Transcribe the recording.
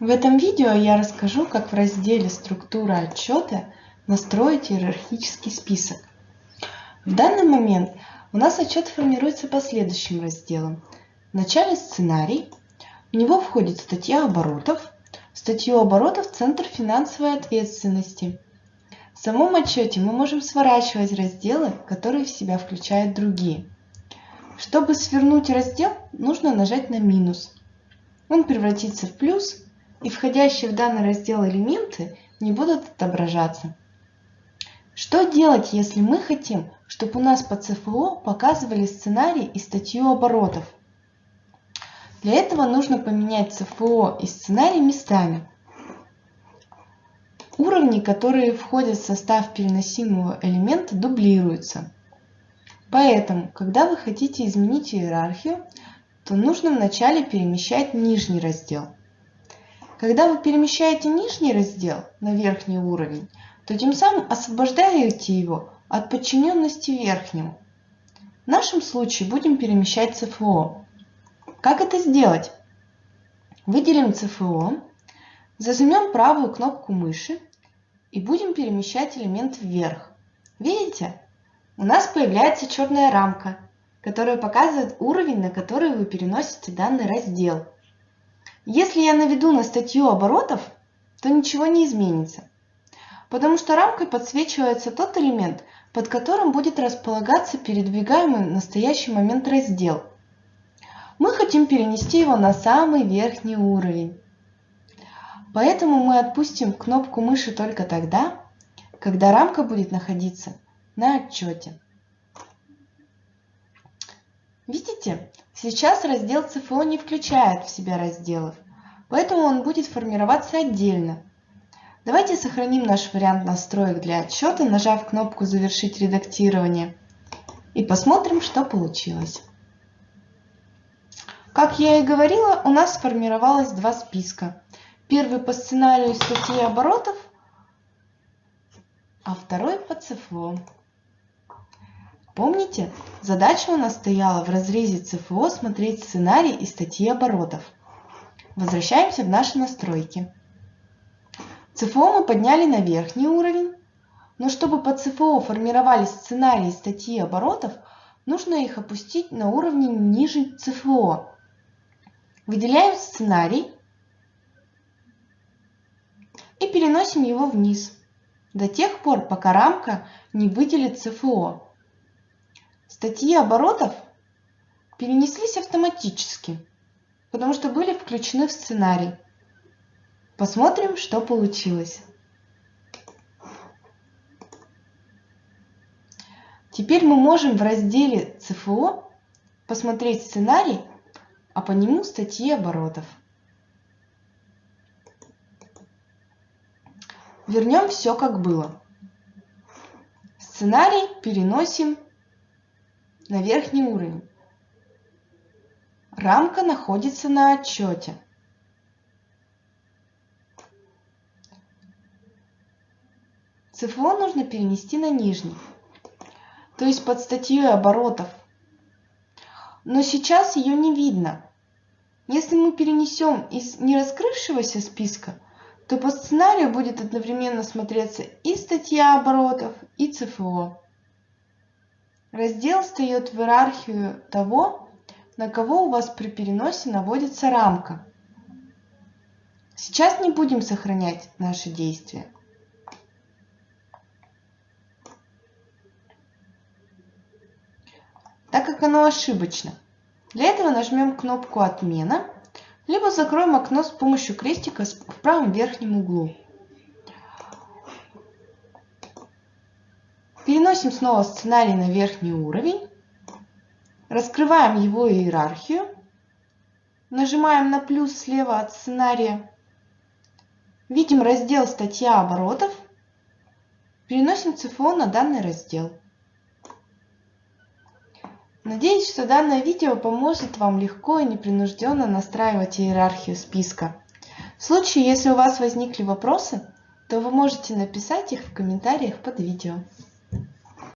В этом видео я расскажу, как в разделе «Структура отчета» настроить иерархический список. В данный момент у нас отчет формируется по следующим разделам. В начале сценарий, в него входит статья оборотов, статью оборотов Центр финансовой ответственности. В самом отчете мы можем сворачивать разделы, которые в себя включают другие. Чтобы свернуть раздел, нужно нажать на минус. Он превратится в плюс, и входящие в данный раздел элементы не будут отображаться. Что делать, если мы хотим, чтобы у нас по ЦФО показывали сценарий и статью оборотов? Для этого нужно поменять ЦФО и сценарий местами. Уровни, которые входят в состав переносимого элемента, дублируются. Поэтому, когда вы хотите изменить иерархию, то нужно вначале перемещать нижний раздел. Когда вы перемещаете нижний раздел на верхний уровень, то тем самым освобождаете его от подчиненности верхнему. В нашем случае будем перемещать ЦФО. Как это сделать? Выделим ЦФО, зажмем правую кнопку мыши и будем перемещать элемент вверх. Видите? у нас появляется черная рамка, которая показывает уровень, на который вы переносите данный раздел. Если я наведу на статью оборотов, то ничего не изменится, потому что рамкой подсвечивается тот элемент, под которым будет располагаться передвигаемый в настоящий момент раздел. Мы хотим перенести его на самый верхний уровень. Поэтому мы отпустим кнопку мыши только тогда, когда рамка будет находиться на отчете. Видите, сейчас раздел ЦФО не включает в себя разделов, поэтому он будет формироваться отдельно. Давайте сохраним наш вариант настроек для отчета, нажав кнопку «Завершить редактирование» и посмотрим, что получилось. Как я и говорила, у нас сформировалось два списка. Первый по сценарию статьи оборотов, а второй по ЦФО. Помните, задача у нас стояла в разрезе ЦФО смотреть сценарий и статьи оборотов. Возвращаемся в наши настройки. ЦФО мы подняли на верхний уровень, но чтобы по ЦФО формировались сценарии и статьи оборотов, нужно их опустить на уровне ниже ЦФО. Выделяем сценарий и переносим его вниз до тех пор, пока рамка не выделит ЦФО. Статьи оборотов перенеслись автоматически, потому что были включены в сценарий. Посмотрим, что получилось. Теперь мы можем в разделе ЦФО посмотреть сценарий, а по нему статьи оборотов. Вернем все как было. Сценарий переносим на верхний уровень. Рамка находится на отчете. ЦФО нужно перенести на нижний, то есть под статьей оборотов. Но сейчас ее не видно. Если мы перенесем из нераскрывшегося списка, то по сценарию будет одновременно смотреться и статья оборотов, и ЦФО. Раздел встает в иерархию того, на кого у вас при переносе наводится рамка. Сейчас не будем сохранять наши действия. так как оно ошибочно. Для этого нажмем кнопку «Отмена», либо закроем окно с помощью крестика в правом верхнем углу. Переносим снова сценарий на верхний уровень. Раскрываем его иерархию. Нажимаем на плюс слева от сценария. Видим раздел «Статья оборотов». Переносим ЦФО на данный раздел. Надеюсь, что данное видео поможет вам легко и непринужденно настраивать иерархию списка. В случае, если у вас возникли вопросы, то вы можете написать их в комментариях под видео.